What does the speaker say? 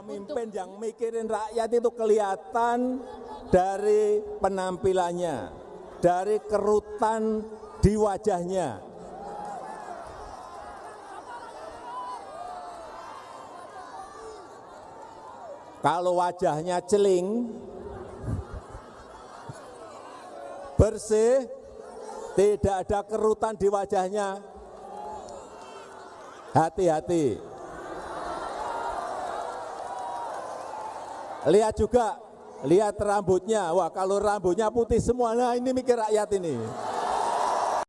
Pemimpin yang mikirin rakyat itu kelihatan dari penampilannya, dari kerutan di wajahnya. Kalau wajahnya celing, bersih, tidak ada kerutan di wajahnya, hati-hati. Lihat juga, lihat rambutnya. Wah kalau rambutnya putih semua, nah ini mikir rakyat ini.